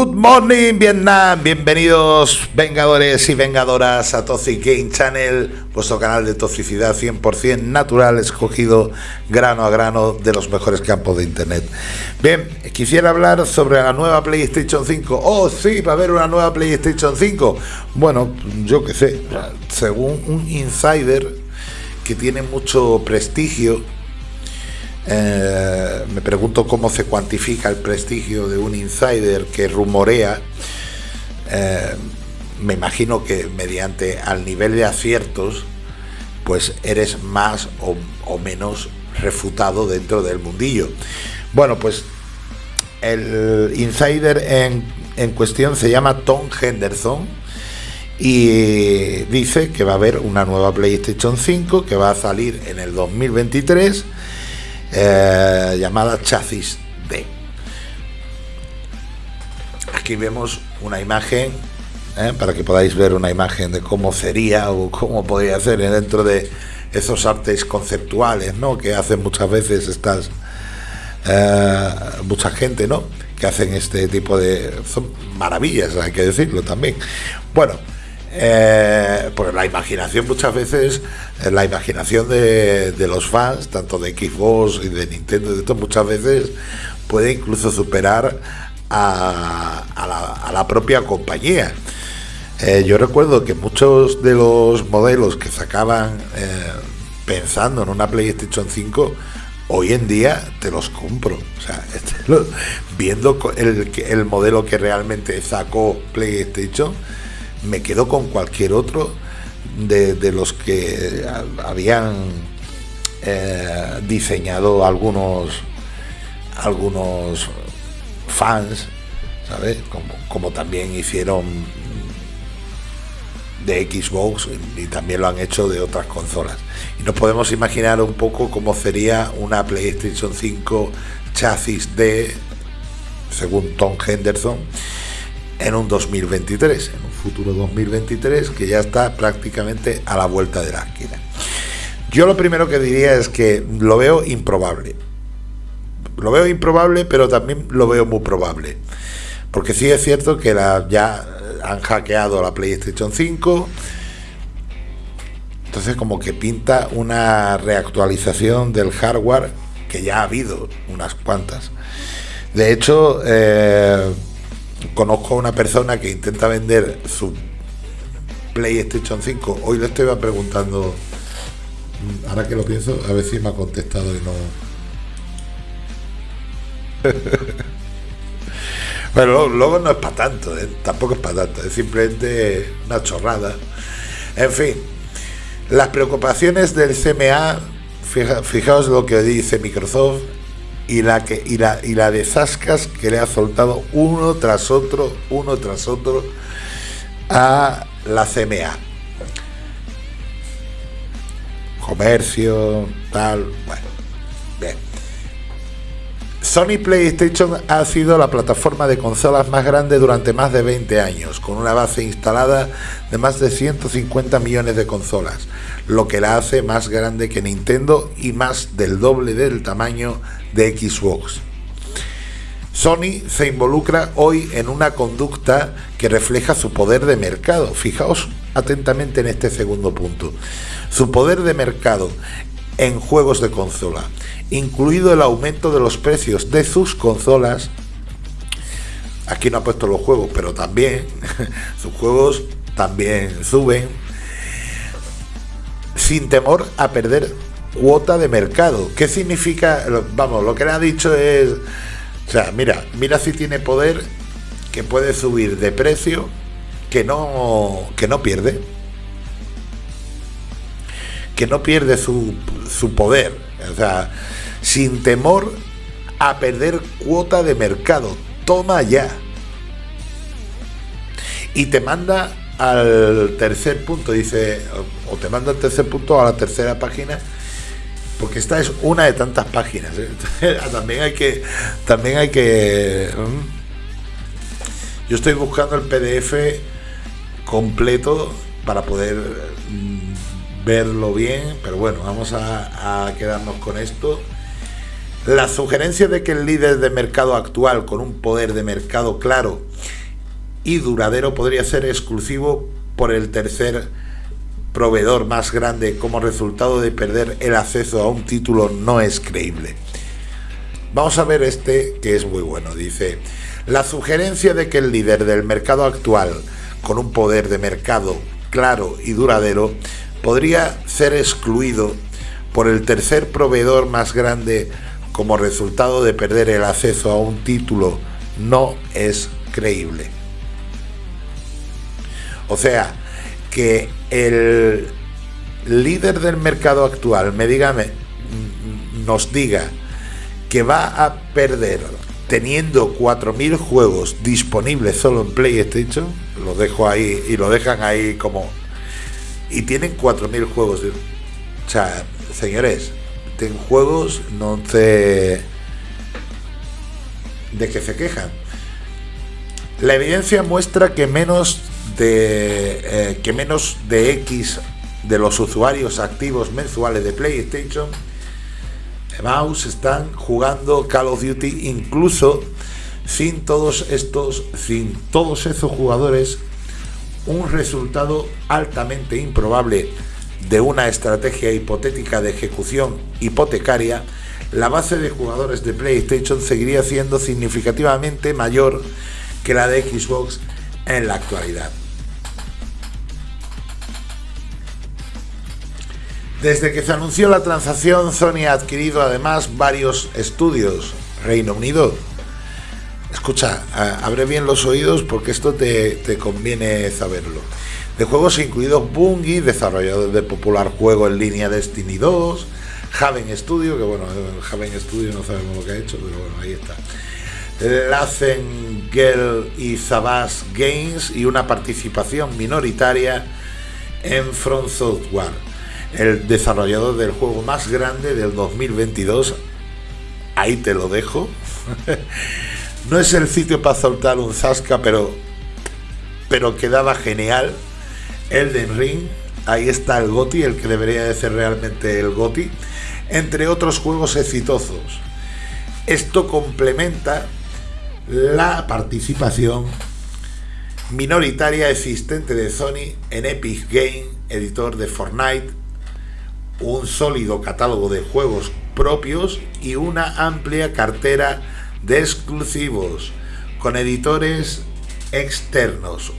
Good morning Vietnam, bienvenidos vengadores y vengadoras a Toxic Game Channel, vuestro canal de toxicidad 100% natural, escogido grano a grano de los mejores campos de internet. Bien, quisiera hablar sobre la nueva PlayStation 5. Oh, sí, va a haber una nueva PlayStation 5. Bueno, yo qué sé, según un insider que tiene mucho prestigio, eh, me pregunto cómo se cuantifica el prestigio de un insider que rumorea. Eh, me imagino que mediante al nivel de aciertos, pues eres más o, menos refutado dentro del mundillo. Bueno, pues el insider en, en cuestión se llama Tom Henderson y dice que va a haber una nueva PlayStation 5 que va a salir en el 2023 eh, llamada Chasis D. Aquí vemos una imagen, eh, para que podáis ver una imagen de cómo sería o cómo podría ser dentro de esos artes conceptuales, ¿no? Que hacen muchas veces estas eh, mucha gente, ¿no? Que hacen este tipo de son maravillas, hay que decirlo también. Bueno, eh, porque la imaginación muchas veces, eh, la imaginación de, los fans, tanto de Xbox y de Nintendo, de esto, muchas veces puede incluso superar a, la, propia compañía. Eh, yo recuerdo que muchos de los modelos que sacaban pensando en una PlayStation 5, hoy en día te los compro. O sea, viendo el, el modelo que realmente sacó PlayStation, me quedo con cualquier otro de, los que habían eh, diseñado algunos algunos fans, ¿sabes? Como, también hicieron de Xbox y también lo han hecho de otras consolas. Y nos podemos imaginar un poco cómo sería una PlayStation 5 chasis de, según Tom Henderson, en un 2023, en un futuro 2023 que ya está prácticamente a la vuelta de la esquina. Yo lo primero que diría es que lo veo improbable. Lo veo improbable, pero también lo veo muy probable. Porque sí es cierto que ya han hackeado la PlayStation 5. Entonces como que pinta una reactualización del hardware que ya ha habido unas cuantas. De hecho, eh, conozco a una persona que intenta vender su PlayStation 5. Hoy le estoy preguntando, ahora que lo pienso, a ver si me ha contestado y no. bueno, luego no es para tanto, ¿eh? tampoco es para tanto, es simplemente una chorrada. En fin, las preocupaciones del CMA, fijaos lo que dice Microsoft, y la, que, y la, y la de Zascas que le ha soltado uno tras otro, uno tras otro a la CMA. Comercio, tal, bueno, bien. Sony PlayStation ha sido la plataforma de consolas más grande durante más de 20 años, con una base instalada de más de 150 millones de consolas, lo que la hace más grande que Nintendo y más del doble del tamaño de Xbox. Sony se involucra hoy en una conducta que refleja su poder de mercado. Fijaos atentamente en este segundo punto. Su poder de mercado en juegos de consola, incluido el aumento de los precios de sus consolas. Aquí no ha puesto los juegos, pero también sus juegos también suben sin temor a perder cuota de mercado. ¿Qué significa? Vamos, lo que le ha dicho es, mira, mira si tiene poder que puede subir de precio que no que no pierde. Que no pierde su, su poder, o sea, sin temor a perder cuota de mercado. Toma ya. Y te manda al tercer punto, dice, o te manda al tercer punto a la tercera página porque esta es una de tantas páginas. ¿eh? también hay que, también hay que. Yo estoy buscando el PDF completo para poder mm, verlo bien, pero bueno, vamos a, quedarnos con esto. La sugerencia de que el líder de mercado actual, con un poder de mercado claro y duradero podría ser exclusivo por el tercer proveedor más grande como resultado de perder el acceso a un título no es creíble. Vamos a ver este que es muy bueno. Dice, la sugerencia de que el líder del mercado actual, con un poder de mercado claro y duradero, podría ser excluido por el tercer proveedor más grande como resultado de perder el acceso a un título no es creíble. O sea, que el líder del mercado actual me diga, nos diga que va a perder teniendo 4.000 juegos disponibles solo en PlayStation, lo dejo ahí y lo dejan ahí como... Y tienen 4.000 juegos. O sea, señores, ten juegos, no te... de que se quejan. La evidencia muestra que menos de eh, que menos de X de los usuarios activos mensuales de PlayStation Mouse están jugando Call of Duty incluso sin todos estos sin todos esos jugadores un resultado altamente improbable de una estrategia hipotética de ejecución hipotecaria la base de jugadores de PlayStation seguiría siendo significativamente mayor que la de Xbox en la actualidad. Desde que se anunció la transacción, Sony ha adquirido además varios estudios. Reino Unido. Escucha, abre bien los oídos porque esto te, conviene saberlo. De juegos incluidos Bungie, desarrollador de popular juego en línea Destiny 2, Haven Studio, que bueno, Haven Studio no sabemos lo que ha hecho, pero bueno, ahí está. Lazen Girl y Zabas Games y una participación minoritaria en Front Software el desarrollador del juego más grande del 2022. Ahí te lo dejo. no es el sitio para soltar un zasca, pero, pero quedaba genial. Elden Ring, ahí está el GOTI, el que debería de ser realmente el GOTI, entre otros juegos exitosos. Esto complementa la participación minoritaria existente de Sony en Epic Game, editor de Fortnite, un sólido catálogo de juegos propios y una amplia cartera de exclusivos con editores externos.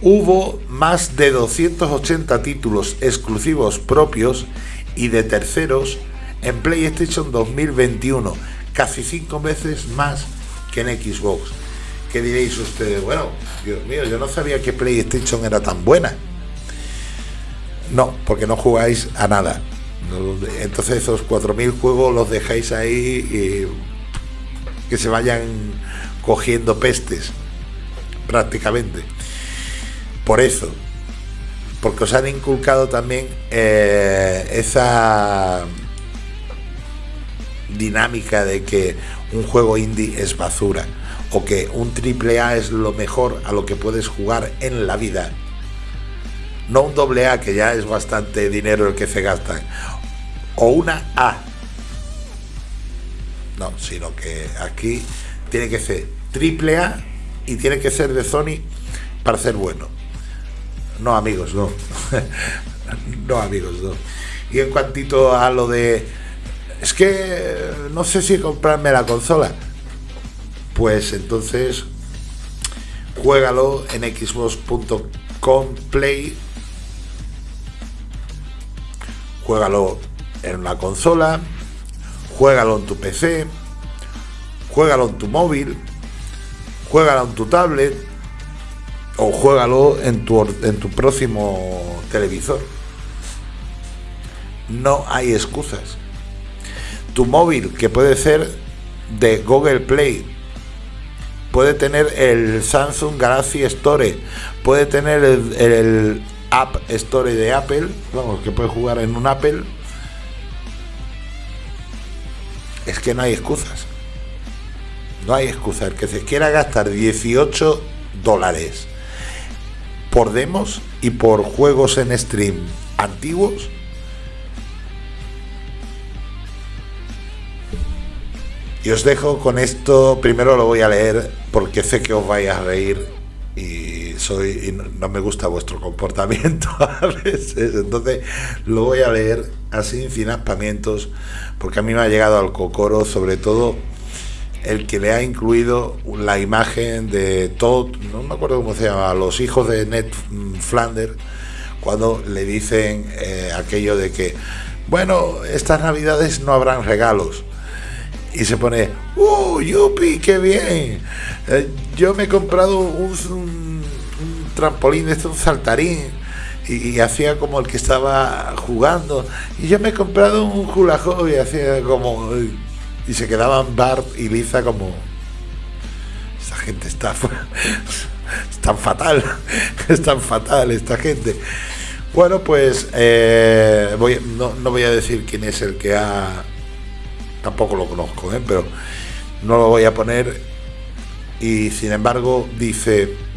Hubo más de 280 títulos exclusivos propios y de terceros en PlayStation 2021, casi cinco veces más que en Xbox. ¿Qué diréis ustedes? Bueno, Dios mío, yo no sabía que PlayStation era tan buena. No, porque no jugáis a nada. Entonces esos 4.000 juegos los dejáis ahí y que se vayan cogiendo pestes, prácticamente. Por eso, porque os han inculcado también eh, esa dinámica de que un juego indie es basura o que un triple A es lo mejor a lo que puedes jugar en la vida no un doble A, que ya es bastante dinero el que se gastan, o una A. No, sino que aquí tiene que ser triple A y tiene que ser de Sony para ser bueno. No, amigos, no. no, amigos, no. Y en cuantito a lo de... Es que no sé si comprarme la consola. Pues entonces juégalo en xbox.com play juégalo en una consola, juégalo en tu PC, juégalo en tu móvil, juégalo en tu tablet o juégalo en tu, en tu próximo televisor. No hay excusas. Tu móvil, que puede ser de Google Play, puede tener el Samsung Galaxy Store, puede tener el App Store de Apple, vamos, que puede jugar en un Apple, es que no hay excusas. No hay excusa. El que se quiera gastar 18 dólares por demos y por juegos en stream antiguos, y os dejo con esto, primero lo voy a leer porque sé que os vais a reír y soy y no me gusta vuestro comportamiento a veces. Entonces lo voy a leer así sin aspamientos, porque a mí me ha llegado al cocoro, sobre todo el que le ha incluido la imagen de Todd, no me acuerdo cómo se llama, los hijos de Ned Flanders, cuando le dicen eh, aquello de que, bueno, estas navidades no habrán regalos. Y se pone, ¡uh, yupi, qué bien! Eh, yo me he comprado un, un, trampolín, este, un saltarín, y, hacía como el que estaba jugando. Y yo me he comprado un hula y hacía como y se quedaban Bart y Liza como esta gente está es tan fatal es tan fatal esta gente bueno pues eh, voy, no, voy a decir quién es el que ha tampoco lo conozco ¿eh? pero no lo voy a poner y sin embargo dice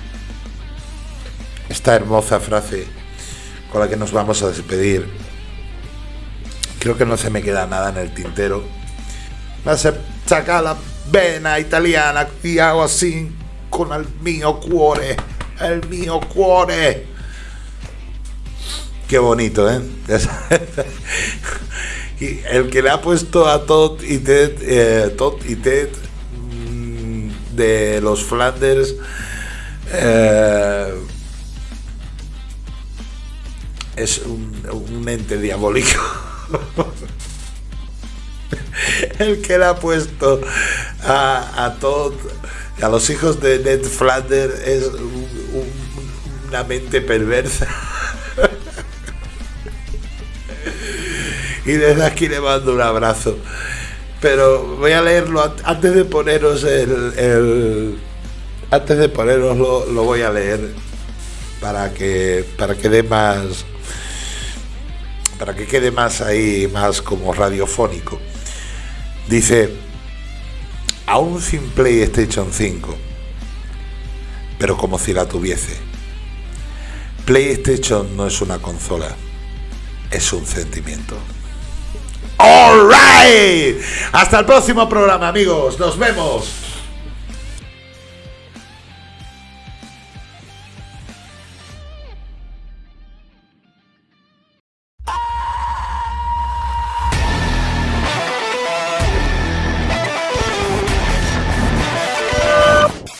esta hermosa frase con la que nos vamos a despedir creo que no se me queda nada en el tintero ma se saca la vena italiana y hago así con el mío cuore, el mío cuore. Qué bonito, ¿eh? y el que le ha puesto a Todd y Ted, eh, Todd y Ted mm, de los Flanders eh, es un, un ente diabólico. el que le ha puesto a, a todos, a los hijos de Ned Flanders es una mente perversa. y desde aquí le mando un abrazo. Pero voy a leerlo antes de poneros el, antes de poneroslo lo voy a leer para que para que dé más para que quede más ahí más como radiofónico. Dice, aún sin PlayStation 5, pero como si la tuviese. PlayStation no es una consola, es un sentimiento. All right. Hasta el próximo programa, amigos. Nos vemos.